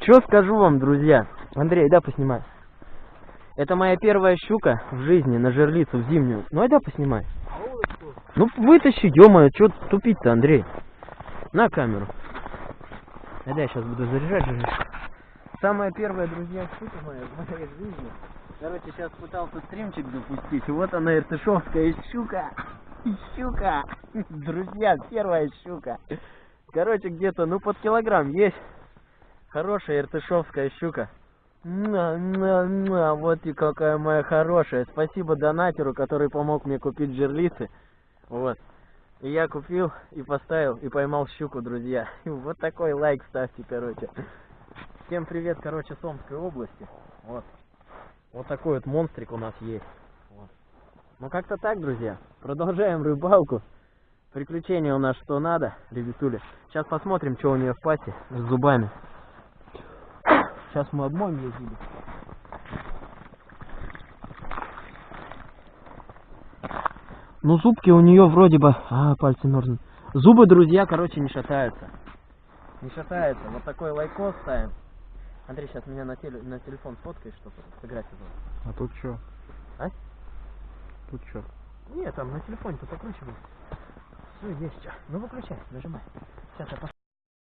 Что скажу вам, друзья? Андрей, да, поснимай. Это моя первая щука в жизни на жерлицу в зимнюю. Ну, ай да, поснимай. Ну, вытащи, ё-моё, чё тупить-то, Андрей? На камеру. А да, я сейчас буду заряжать жерлицу. Самая первая, друзья, щука моя в моей жизни. Короче, сейчас пытался стримчик запустить. Вот она, иртышевская щука. Щука. Друзья, первая щука. Короче, где-то, ну, под килограмм есть. Хорошая иртышевская щука. Муа, муа, муа, Вот и какая моя хорошая. Спасибо донатеру, который помог мне купить жерлицы. Вот. И я купил, и поставил, и поймал щуку, друзья. Вот такой лайк ставьте, короче. Всем привет, короче, с Омской области. Вот. Вот такой вот монстрик у нас есть. Вот. Ну как-то так, друзья. Продолжаем рыбалку. Приключения у нас что надо, ребятули. Сейчас посмотрим, что у нее в пасти с зубами. Сейчас мы обмоем зубы. Ну, зубки у нее вроде бы... А, пальцы мерзнут. Зубы, друзья, короче, не шатаются. Не шатаются. Вот такой лайкос ставим. Андрей, сейчас меня на, теле... на телефон сфоткаешь, чтобы фотографию было. А тут что? А? Тут что? Нет, там на телефоне-то покручивай. Все, есть что. Ну, выключай, нажимай. Сейчас я пос-